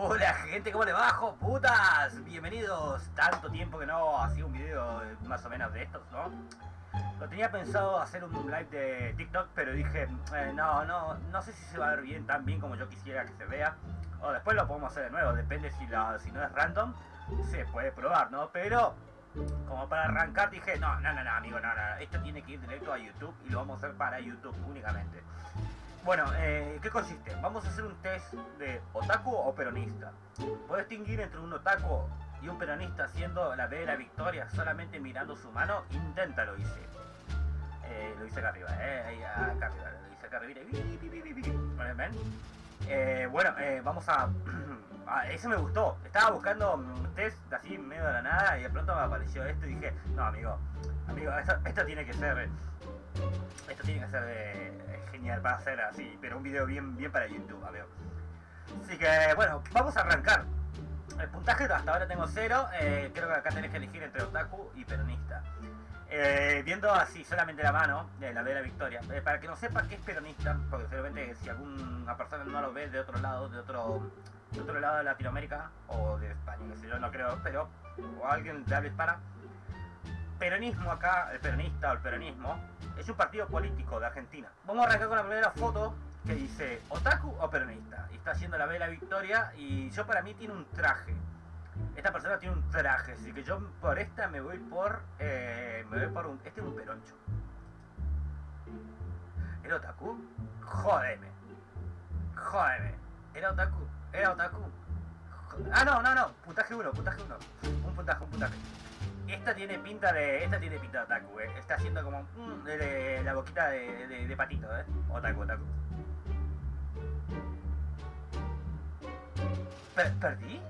Hola gente, ¿cómo le bajo? ¡Putas! Bienvenidos. Tanto tiempo que no hacía un video más o menos de estos, ¿no? Lo tenía pensado hacer un live de TikTok, pero dije, eh, no, no, no sé si se va a ver bien, tan bien como yo quisiera que se vea. O después lo podemos hacer de nuevo, depende si, si no es random, se puede probar, ¿no? Pero, como para arrancar dije, no, no, no, no, amigo, no, no, esto tiene que ir directo a YouTube y lo vamos a hacer para YouTube únicamente. Bueno, eh, ¿qué consiste? Vamos a hacer un test de otaku o peronista. Puedes distinguir entre un otaku y un peronista haciendo la B de la victoria solamente mirando su mano. Inténtalo, hice. Eh, lo hice acá arriba, eh, acá arriba, lo hice acá arriba. ¿Ven? Eh, bueno, eh, vamos a... ah, ese me gustó. Estaba buscando un test así medio de la nada y de pronto me apareció esto y dije, no amigo, amigo, esto, esto tiene que ser... Esto tiene que ser eh, genial para hacer así, pero un video bien, bien para YouTube, amigo. Así que, bueno, vamos a arrancar. El puntaje hasta ahora tengo cero, eh, creo que acá tenés que elegir entre otaku y peronista. Eh, viendo así solamente la mano, de la de la victoria, eh, para que no sepa qué es peronista, porque seguramente si alguna persona no lo ve de otro lado, de otro, de otro lado de Latinoamérica, o de España, que sé yo, no creo, pero, o alguien de habla hispana, peronismo acá, el peronista o el peronismo, es un partido político de Argentina. Vamos a arrancar con la primera foto que dice otaku o peronista. Y está haciendo la vela victoria y yo para mí tiene un traje. Esta persona tiene un traje, así que yo por esta me voy por... Eh, me voy por un... Este es un peroncho. ¿Era otaku? Jódeme. Jódeme. ¿Era otaku? ¿Era otaku? Ah, no, no, no. Puntaje 1, puntaje 1. Un puntaje, un puntaje. Esta tiene pinta de. Esta tiene pinta de otaku, eh. Está haciendo como. Mm, la boquita de, patito, eh. Otaku, otaku. Per ¿Perdí?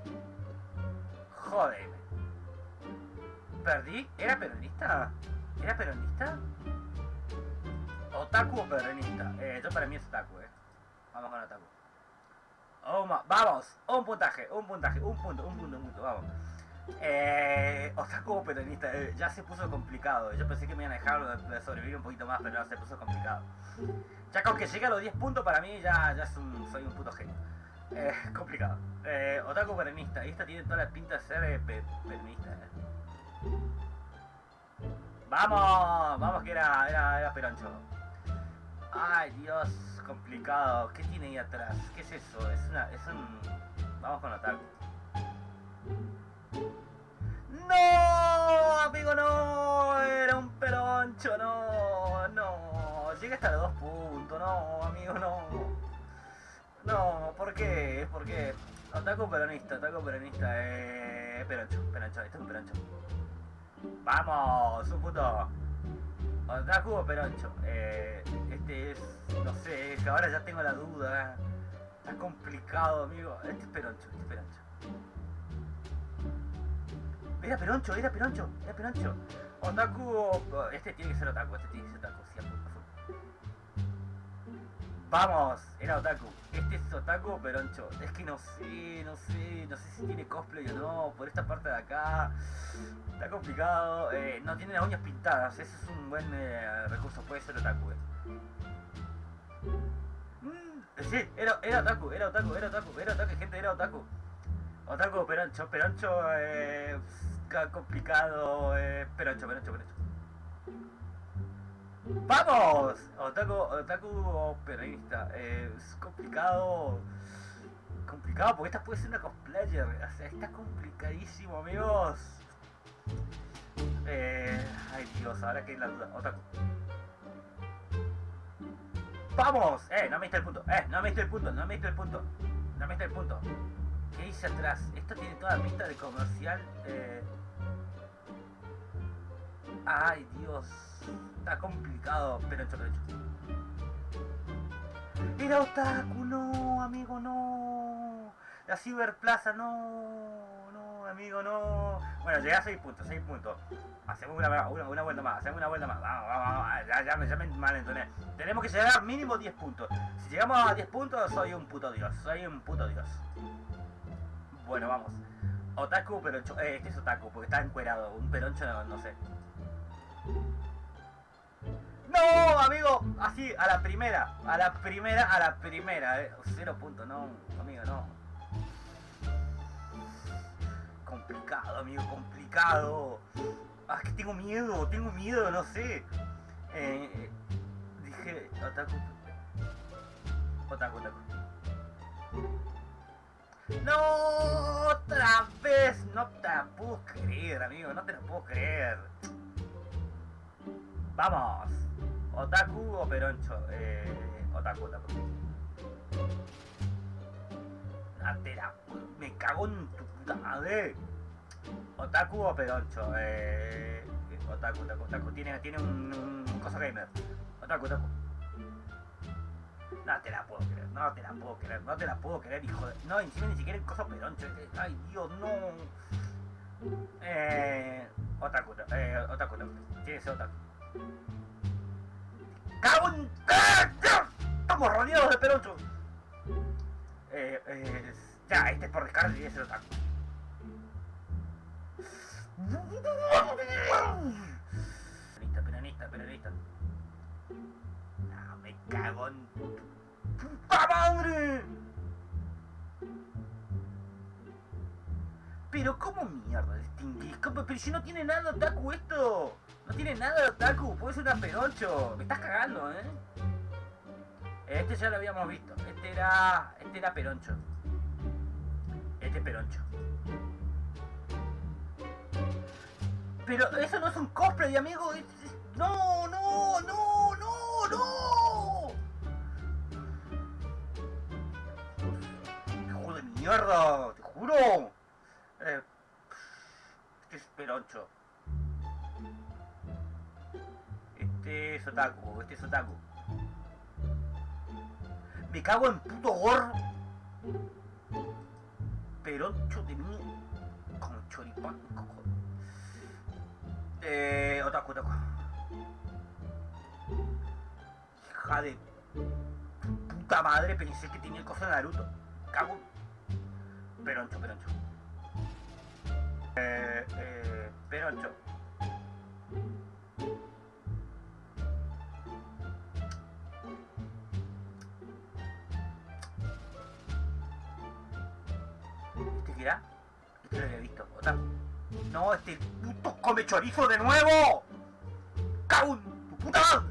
Jódeme. ¿Perdí? ¿Era peronista? ¿Era peronista? ¿Otaku o peronista? Eh, yo para mí es otaku, eh. Vamos con otaku. Oh, vamos, un puntaje, un puntaje, un punto, un punto, un punto, vamos. Eh, o peronista, eh, ya se puso complicado. Yo pensé que me iban a dejar sobrevivir un poquito más, pero no, se puso complicado. Ya con que llegue a los 10 puntos para mí ya, ya un, soy un puto genio. Eh, complicado. Eh, Otaku peronista, y esta tiene toda la pinta de ser eh, pe peronista. Eh. Vamos, vamos que era, era, era peroncho. Ay Dios, complicado. ¿Qué tiene ahí atrás? ¿Qué es eso? Es una, es un... Vamos con Otaku. No, amigo, no. No, ¿por qué? ¿Por qué? Otaku peronista, otaku peronista, eh... Peroncho, peroncho, este es un peroncho. ¡Vamos! ¡Un puto! Otaku o peroncho. Eh, este es... No sé, que ahora ya tengo la duda. Está complicado, amigo. Este es peroncho, este es peroncho. Era Peroncho, era Peroncho, era Peroncho. Otaku, este tiene que ser Otaku, este tiene que ser Otaku, sí, Vamos, era Otaku. Este es Otaku Peroncho. Es que no sé, no sé, no sé si tiene cosplay o no, por esta parte de acá. Está complicado. Eh, no tiene las uñas pintadas, ese es un buen eh, recurso, puede ser Otaku. Eh. Mm, sí, era, era Otaku, era Otaku, era Otaku, era Otaku, gente, era Otaku. Otaku, Peroncho, Peroncho, eh, complicado, Peroncho, Peroncho, Peroncho. ¡Vamos! Otaku, Otaku peronista, eh, es complicado, complicado, porque esta puede ser una cosplayer, o sea, está complicadísimo, amigos. Eh, ay Dios, ahora que la duda, Otaku. ¡Vamos! Eh, no me diste el punto, eh, no me diste el punto, no me diste el punto, no me diste el punto. ¿Qué dice atrás? Esto tiene toda pinta de comercial. Eh... Ay, Dios. Complicado. Pero hecho, pero hecho. Era otaku, no, amigo, no. La Ciberplaza, no. No, amigo, no. Bueno, llegué a 6 puntos, 6 puntos. Hacemos una, una, vuelta más, hacemos una vuelta más. Vamos, vamos, vamos. Ya, ya, ya me malentoné. Tenemos que llegar mínimo 10 puntos. Si llegamos a 10 puntos, soy un puto dios. Soy un puto dios. Bueno, vamos. Otaku, peroncho. Eh, este es otaku, porque está encuerado. Un peroncho, no, no sé. ¡No, amigo! Así, a la primera. A la primera, a la primera. Eh. Cero punto, no, amigo, no. amigo, complicado. Ah, que tengo miedo, tengo miedo, no sé. Eh, dije, otaku. Otaku, otaku. No, otra vez, no te la puedo creer, amigo, no te lo puedo creer. Vamos, otaku o peroncho, eh, otaku, otaku. No te la, me cago en tu puta madre. Otaku o peroncho, eh, otaku, otaku, otaku, tiene, tiene un, un cosa gamer. Otaku, otaku. No te la puedo creer, no te la puedo creer, no te la puedo creer, hijo de... No, encima ni siquiera el coso peroncho. eh, Ay, Dios, no. Eh... Otaku, eh, otaku, otaku. Tiene otaku. ¡Cago en... Estamos rodeados de peroncho. Eh, eh... Ya, este es por descarte y ese es otaku. Peronista, peronista, peronista. No, me cago en puta madre. Pero cómo mierda distinguís, pero si no tiene nada de otaku esto. No tiene nada de otaku, puede ser una peroncho. Me estás cagando, eh. Este ya lo habíamos visto. Este era. Este era peroncho. Este es peroncho. Pero eso no es un cosplay, amigo. es- es- No, no, no, no, no. Hijo de mierda, te juro. Eh, este Este es otaku, este es otaku. Me cago en puto gorro. Peroncho de mí. Con choripán. Eh, otaku, otaku. Hija de puta madre, pensé que tenía el coso de Naruto. Cago. Peroncho, peroncho. Eh, eh, peroncho. ¿Este qué era? Este lo había visto. Otaku. No, este puto come chorizo de nuevo. ¡Cago en tu puta madre!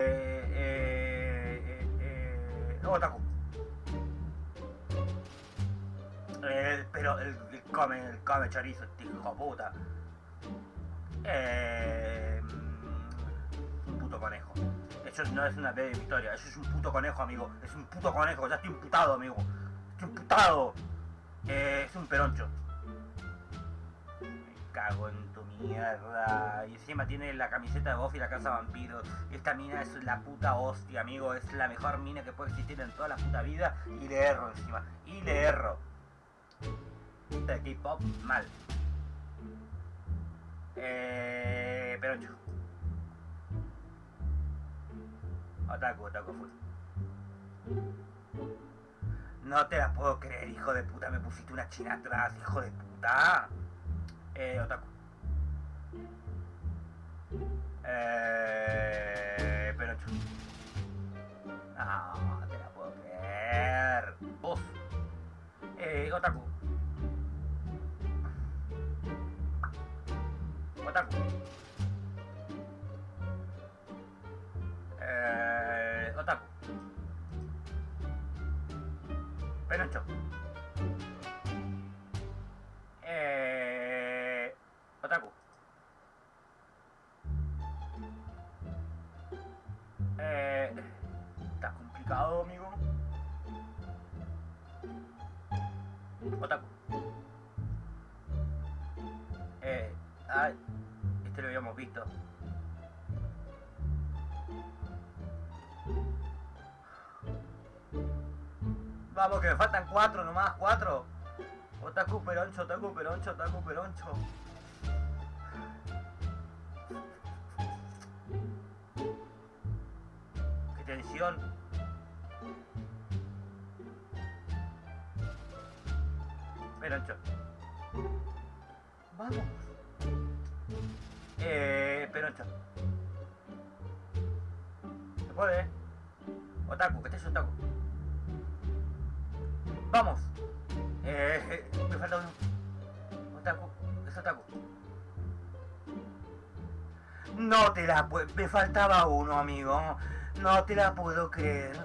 Eh, eh, eh, eh, otaku. Eh, pero el come, come chorizo, este hijo puta. Eh, un puto conejo. Eso no es una breve victoria, eso es un puto conejo, amigo. Es un puto conejo, ya estoy imputado, amigo. Estoy imputado. Eh, es un peroncho. Me cago en tu mierda. Y encima tiene la camiseta de Buffy la casa vampiro. Esta mina es la puta hostia, amigo. Es la mejor mina que puede existir en toda la puta vida. Y le erro encima. Y le erro. De K-pop, mal. Eh, peroncho. Otaku, otaku full. No te la puedo creer, hijo de puta. Me pusiste una china atrás, hijo de puta. Eh, otaku. Eh, peroncho. No, te la puedo creer. Vos. Eh, otaku. Otaku. Eh, otaku. Eh, otaku. Eh, está complicado, amigo. Otaku. Vamos, que me faltan cuatro nomás, cuatro. Otaku peroncho, otaku peroncho, otaku peroncho. Qué tensión. Peroncho. Vamos. Eh, peroncho. ¿Se puede? Otaku, que estés otaku. Vamos. Eh, me falta un... Otaku, es otaku. No te la puedo... Me faltaba uno, amigo. No te la puedo creer.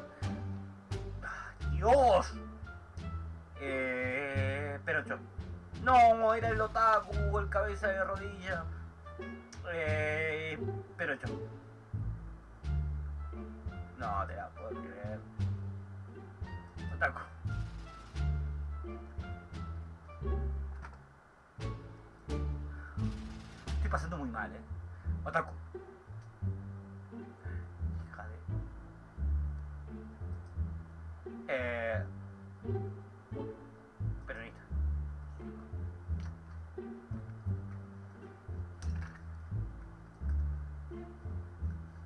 ¡Dios! Eh... Perocho. No, era el otaku, el cabeza de rodilla. Eh... Perocho. No te la puedo creer. Otaku. Estoy pasando muy mal, eh. Otaku. Hija de... Eh... Peronista.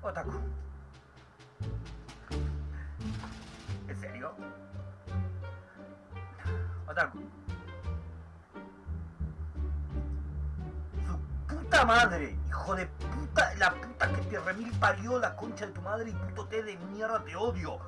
Otaku. ¿En serio? Otaku. Madre, hijo de puta, la puta que te remil parió la concha de tu madre y puto té de mierda, te odio.